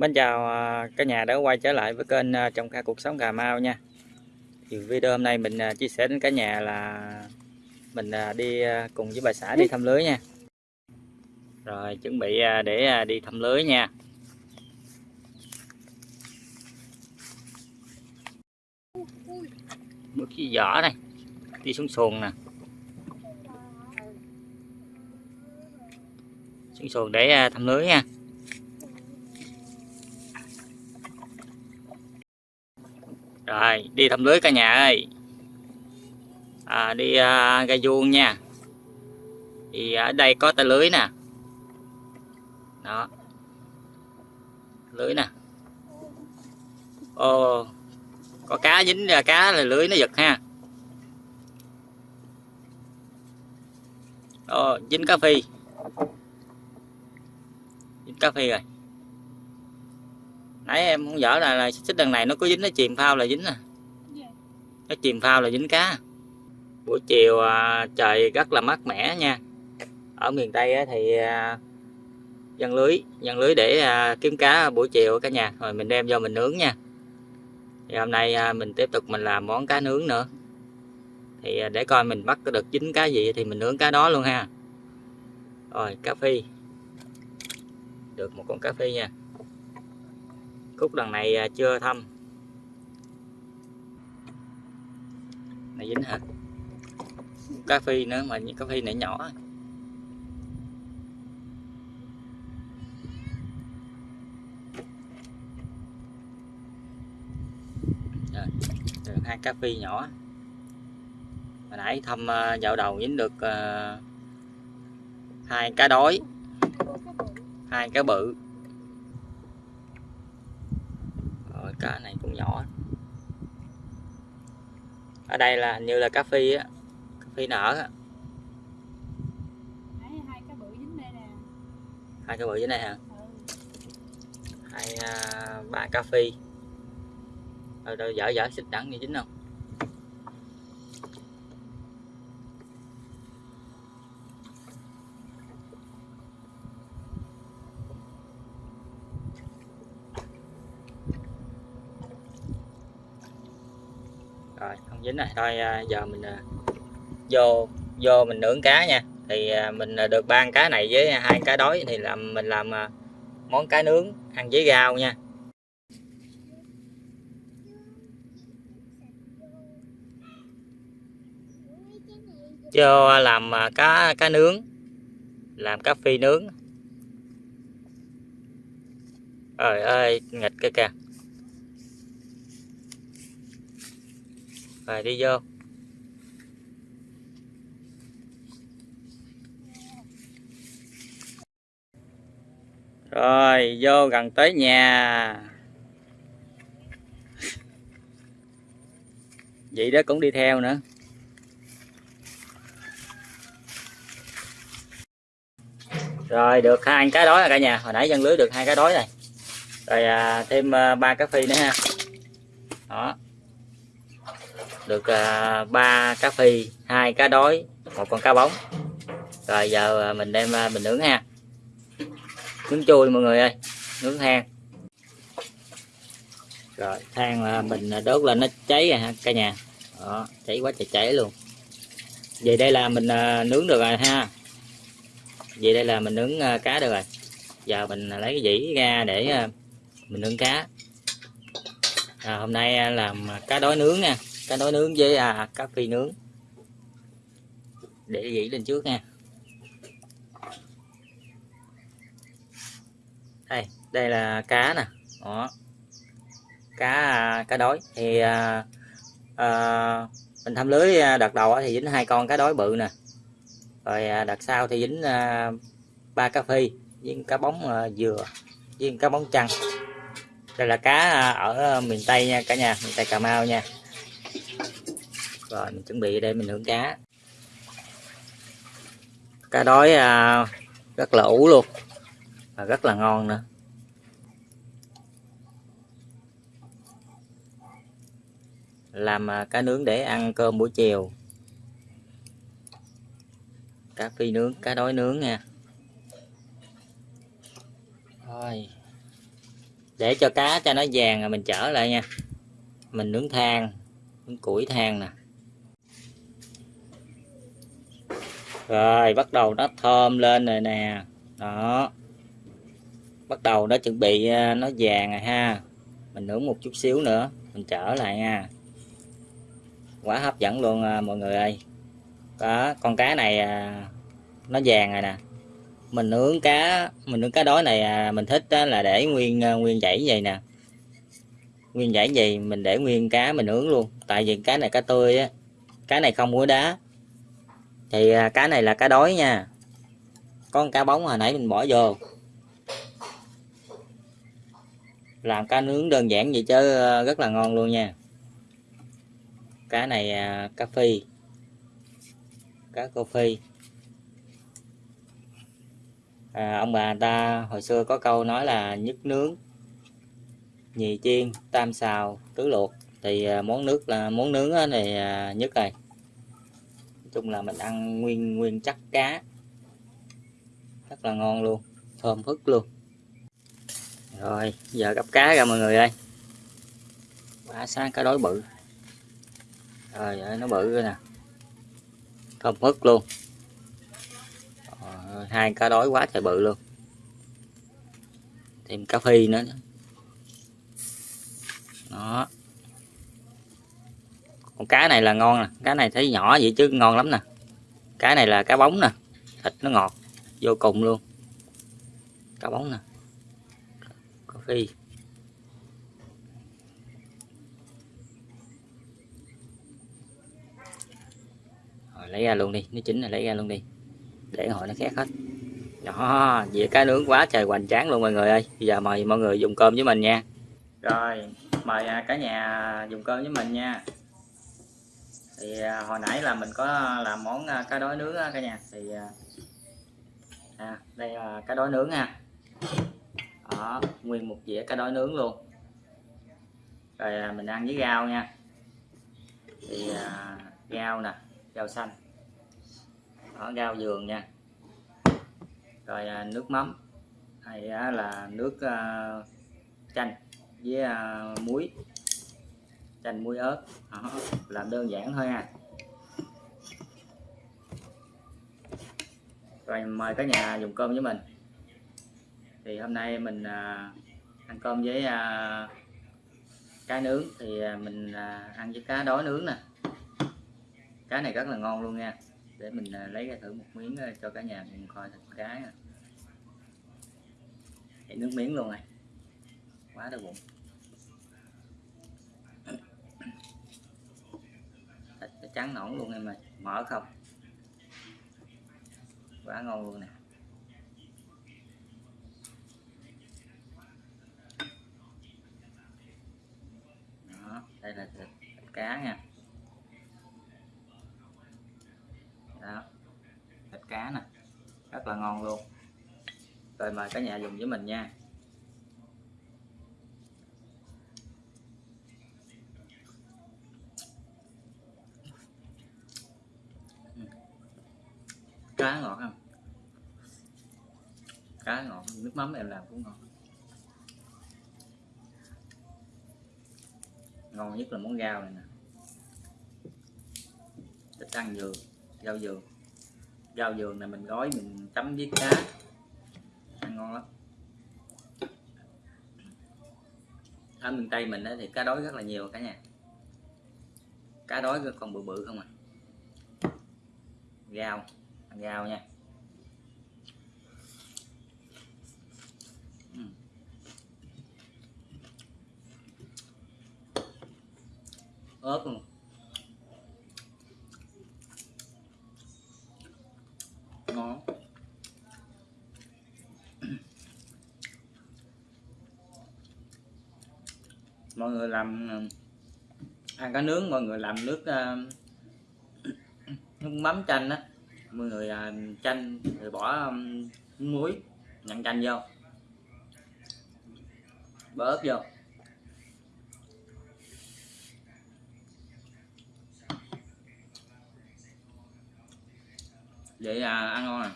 Mến chào à, cả nhà đã quay trở lại với kênh à, trồng kha cuộc sống Cà Mau nha. Thì video hôm nay mình à, chia sẻ đến cả nhà là mình đi cùng với bà xã đi thăm lưới nha. Rồi chuẩn bị để đi thăm lưới nha. Bước cái giỏ này, đi xuống xuồng nè. Xuống xuồng để thăm lưới nha. rồi đi thăm lưới cả nhà ơi. À, đi à, gai vuông nha. Thì à, ở đây có tay lưới nè. Đó. Lưới nè. Ô có cá dính ra cá là lưới nó giật ha. Ô dính cá phi. Dính cá phi rồi. Nãy em không dở là, là xích đằng này nó có dính nó chìm phao là dính à cái chìm phao là dính cá. Buổi chiều à, trời rất là mát mẻ nha. Ở miền tây thì à, dân lưới dân lưới để à, kiếm cá buổi chiều cả nhà. Rồi mình đem vô mình nướng nha. Thì hôm nay mình tiếp tục mình làm món cá nướng nữa. Thì để coi mình bắt được dính cá gì thì mình nướng cá đó luôn ha. Rồi, cá phi. Được một con cá phi nha. Khúc đằng này chưa thâm. Này dính hả? Cá phi nữa mà những cá phi này nhỏ. Rồi hai cá phi nhỏ. Hồi nãy thăm dạo à, đầu dính được uh, hai cá đói hai cá bự. Rồi cá này cũng nhỏ ở đây là như là cá phi á cá phi nở á. Hai cá bự dính đây nè. Hai cá bự dưới đây hả? Ừ. hai à, ba phi ở đâu dở dở xịt đắng như dính không rồi không dính này thôi à, giờ mình à, vô vô mình nướng cá nha. Thì à, mình được ba cá này với hai cá đói thì làm mình làm món cá nướng ăn với rau nha. Cho làm cá cá nướng. Làm cá phi nướng. Trời ơi, nghịch cái kìa. Rồi đi vô. Rồi vô gần tới nhà. Vậy đó cũng đi theo nữa. Rồi được hai cái đói rồi cả nhà. Hồi nãy dân lưới được hai cái đói này rồi à, thêm à, ba cái phi nữa ha. Đó được à, ba cá phi hai cá đói một con cá bóng. Rồi giờ à, mình đem à, mình nướng ha nướng chui mọi người ơi nướng than rồi than là mình đốt lên nó cháy rồi ha cả nhà. Đó cháy quá trời cháy luôn. Vậy đây là mình nướng được rồi ha. Vậy đây là mình nướng cá được rồi. Giờ mình lấy cái dĩ ra để mình nướng cá. À, hôm nay làm cá đói nướng nha cá nói nướng với à, cá phi nướng. Để dĩ lên trước nha. Đây đây là cá nè. Đó. Cá à, cá đói. Thì à, à, mình thăm lưới à, đợt đầu thì dính hai con cá đói bự nè. Rồi à, đợt sau thì dính à, ba cá phi với cá bóng à, dừa với cá bóng trăng. Đây là cá ở miền tây nha cả nhà miền tây cà mau nha rồi mình chuẩn bị đây mình nướng cá. Cá đói à, rất là ủ luôn và rất là ngon nữa. Làm à, cá nướng để ăn cơm buổi chiều. Cá phi nướng cá đói nướng nha. Thôi để cho cá cho nó vàng rồi mình trở lại nha. Mình nướng than nướng củi than nè. Rồi bắt đầu nó thơm lên rồi nè. Đó. Bắt đầu nó chuẩn bị à, nó vàng rồi ha. Mình nướng một chút xíu nữa mình trở lại nha. Quá hấp dẫn luôn à, mọi người ơi. Đó con cá này à, nó vàng rồi nè. Mình nướng cá mình nướng cá đói này à, mình thích là để nguyên à, nguyên dãy vậy nè. Nguyên dãy gì mình để nguyên cá mình nướng luôn. Tại vì cá này cá tươi á. Cá này không muối đá thì à, cái này là cá đói nha. Con cá bóng hồi nãy mình bỏ vô. Làm cá nướng đơn giản vậy chứ à, rất là ngon luôn nha. Cá này à, cà cá phi cá cô phi à, ông bà ta hồi xưa có câu nói là nhất nướng nhì chiên tam xào tứ luộc thì món nước là món nướng này nhất rồi nói chung là mình ăn nguyên nguyên chắc cá. Rất là ngon luôn thơm phức luôn. Rồi giờ gấp cá ra mọi người ơi. Quá sáng cá đói bự. Rồi nó bự rồi nè. Thơm phức luôn. Rồi, hai cá đói quá trời bự luôn. Thêm cá phi nữa. Đó con cá này là ngon nè, cá này thấy nhỏ vậy chứ ngon lắm nè. Cá này là cá bóng nè, thịt nó ngọt, vô cùng luôn. Cá bóng nè, cà phi rồi, lấy ra luôn đi, nó chính là lấy ra luôn đi. Để hồi nó khét hết. Đó dĩa cá nướng quá trời hoành tráng luôn mọi người ơi. Bây giờ mời mọi người dùng cơm với mình nha. Rồi, mời à, cả nhà dùng cơm với mình nha thì à, hồi nãy là mình có làm món à, cá đói nướng cả nhà. Thì à, à, đây là cá đói nướng ha đó nguyên một dĩa cá đói nướng luôn. Rồi à, mình ăn với rau nha. Thì à, rau nè rau xanh. Đó rau giường nha. Rồi à, nước mắm. Hay à, là nước à, chanh với à, muối chanh muối ớt. Đó, làm đơn giản thôi ha. Rồi mời cả nhà dùng cơm với mình. Thì hôm nay mình à, ăn cơm với à, cá nướng. Thì à, mình à, ăn với cá đói nướng nè. Cá này rất là ngon luôn nha. Để mình à, lấy ra thử một miếng à, cho cả nhà cùng coi thịt cá nè Để nước miếng luôn này. Quá đau bụng trắng nõn luôn em ơi mở không? Quá ngon luôn nè. Đó đây là thịt, thịt cá nha. Đó thịt cá nè rất là ngon luôn. Rồi mời cả nhà dùng với mình nha. Cá ngọt không? Cá ngọt, nước mắm em làm cũng ngon. Ngon nhất là món rau này nè. Thích ăn dừa, rau dừa. Rau dừa này mình gói mình chấm với cá. Ăn ngon lắm. Ở miền tây mình thì cá đói rất là nhiều cả nhà. Cá đói còn bự bự không à? Rau ăn nha. Ừ. Ớt luôn. Ngon. Mọi người làm ừ, ăn cá nướng mọi người làm nước uh, nước mắm chanh á mọi người à, chanh người bỏ muối nhặn chanh vô. Bỏ ớt vô. Vậy à, ăn ngon à?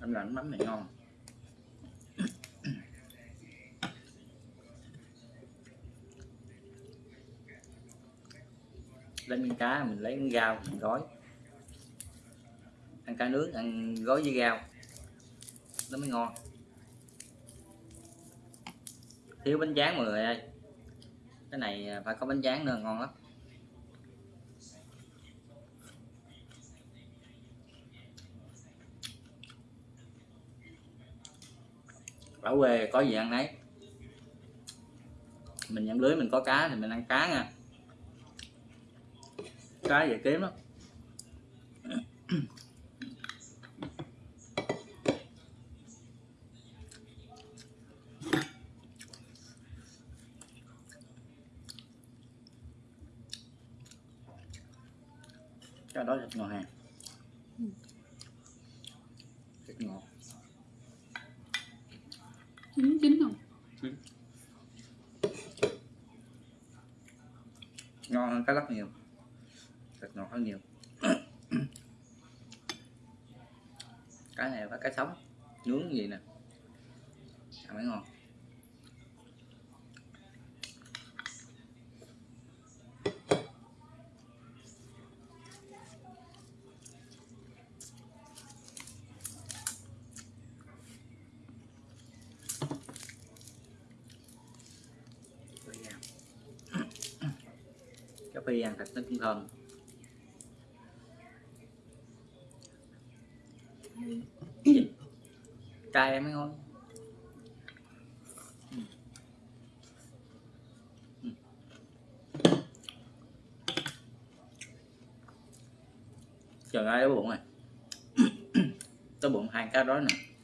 Em làm mắm này ngon. Lấy miếng cá, mình lấy miếng rau mình gói. Ăn cá nướng, ăn gói với rau nó mới ngon. Thiếu bánh tráng mọi người ơi. Cái này phải có bánh tráng nữa, ngon lắm. Ở quê có gì ăn nấy? Mình nhận lưới, mình có cá thì mình ăn cá nha cá dễ kiếm lắm. Cái đó thịt ngọt hàng thịt ngọt chín chín không ngon hơn cá lóc nhiều thịt ngọt hơn nhiều cái này phải cá sống nướng gì nè ăn mới ngon Phi ăn. cái phi ăn thịt nó cũng thơm. Cay em mới ngon. Trời ơi đói bụng này. Tới bụng hai cá đó nè.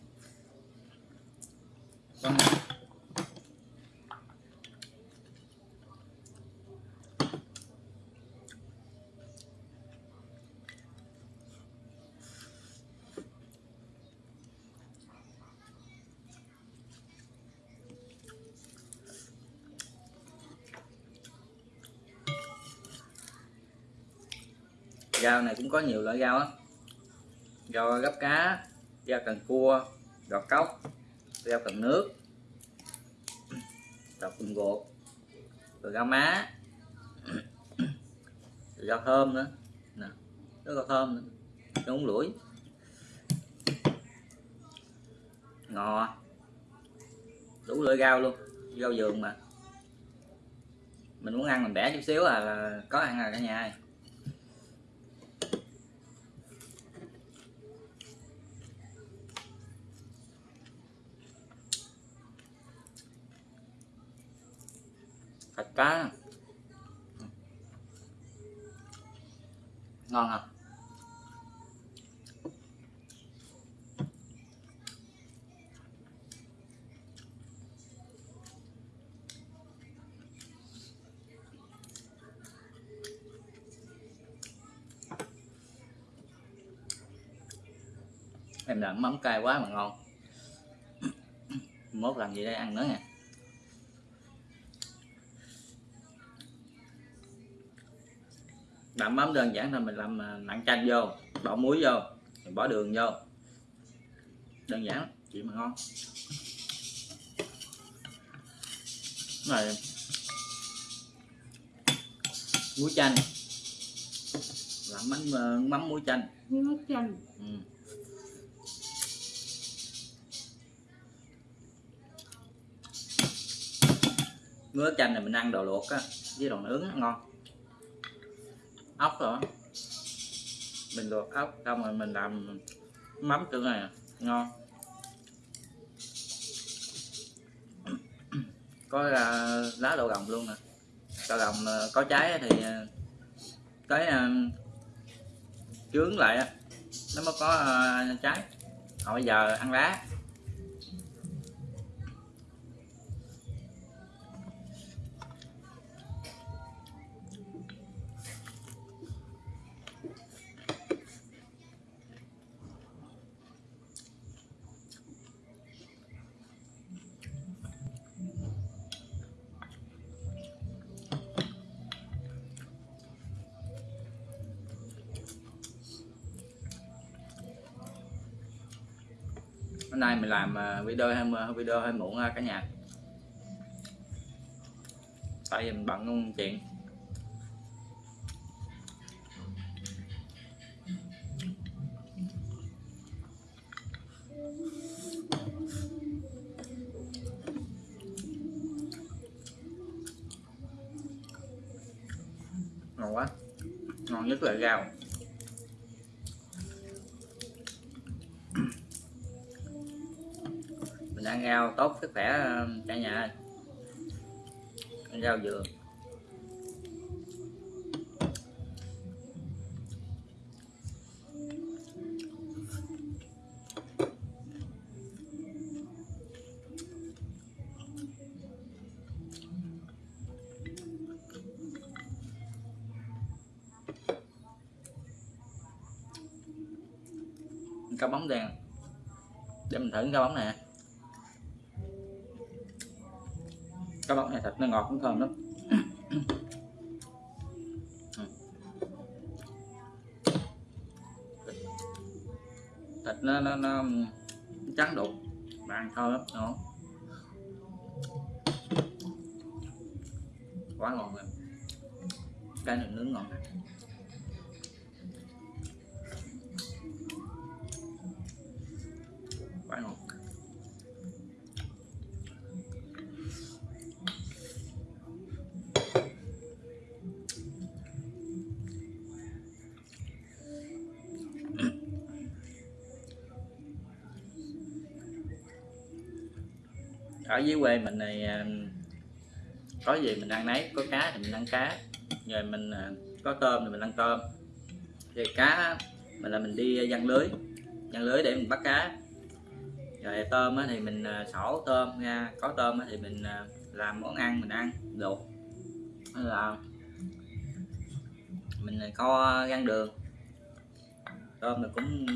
Rau này cũng có nhiều loại rau á. Rau gấp cá rau cần cua rau cốc rau cần nước rau cần gột, rồi rau má, rồi rau thơm nữa. Nè nó rau thơm nữa. Rau uống lưỡi ngò. Đủ loại rau luôn rau vườn mà. Mình muốn ăn mình bẻ chút xíu à là có ăn rồi cả nhà ơi thịt cá. Ngon không em làm mắm cay quá mà ngon. Mốt làm gì đây ăn nữa nè làm mắm đơn giản thôi mình làm à, nặng chanh vô bỏ muối vô mình bỏ đường vô. Đơn giản chị mà ngon. Này muối chanh. Làm mắm à, mắm muối chanh. Nước chanh. Ừ. nước chanh này mình ăn đồ luộc á với đồ nướng ngon ốc rồi mình luộc ốc, xong rồi mình làm mắm tương này à? ngon. Có lá đậu đồng luôn nè. Đậu đồng ờ, có trái thì tới cái ờ, lại nó mới có trái. Còn bây giờ ăn lá. Nay mình làm à, video hay video hơi muộn à, cả nhà. Tại vì mình bận công chuyện. Ngon quá. Ngon nhất là rau. Ăn rau tốt sức khỏe ờ, cả nhà ăn rau dừa. Cá bóng đen. Để mình thử cá bóng này. Cá bóng này thịt nó ngọt cũng thơm lắm. Thịt nó nó, nó trắng đục mà ăn thơm lắm ngon. Quá ngon rồi. Cái này nướng ngon. này ở dưới quê mình này có gì mình ăn nấy, có cá thì mình ăn cá. Rồi mình à, có tôm thì mình ăn tôm. Rồi cá mình là mình đi giăng lưới giăng lưới để mình bắt cá. Rồi tôm thì mình à, sổ tôm ra, có tôm thì mình à, làm món ăn mình ăn luộc hay là mình kho gan đường. Tôm là cũng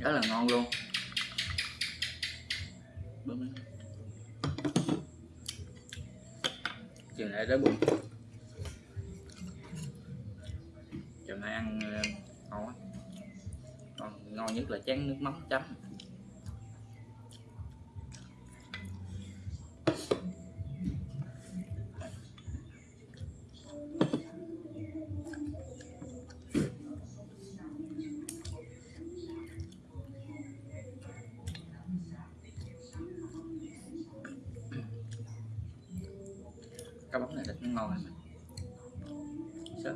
rất là ngon luôn. Bấm lên. chiều nay đói bụng. Chiều nay ăn ờ, ngon ngon nhất là chén nước mắm chấm. Cá bóng này thịt nó ngon này Sợ.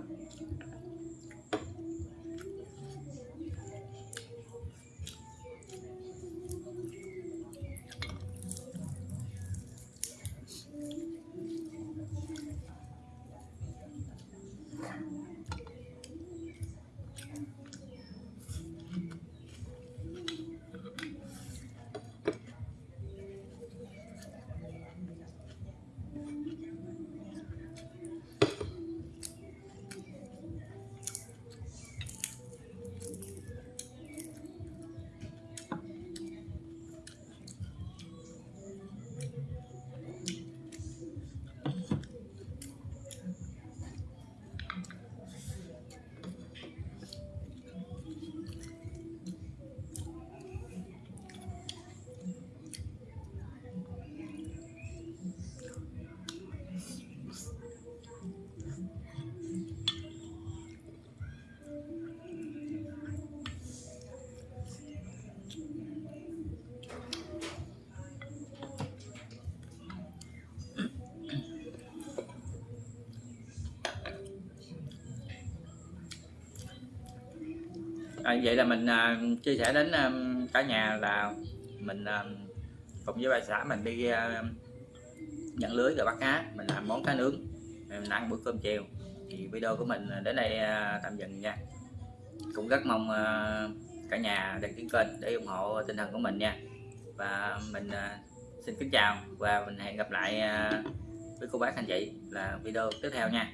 À, vậy là mình à, chia sẻ đến à, cả nhà là mình à, cùng với bà xã mình đi à, nhận lưới rồi bắt cá mình làm món cá nướng mình ăn bữa cơm chiều. Thì video của mình đến đây à, tạm dừng nha. Cũng rất mong à, cả nhà đăng ký kênh để ủng hộ tinh thần của mình nha. Và mình à, xin kính chào và mình hẹn gặp lại à, với cô bác anh chị là video tiếp theo nha.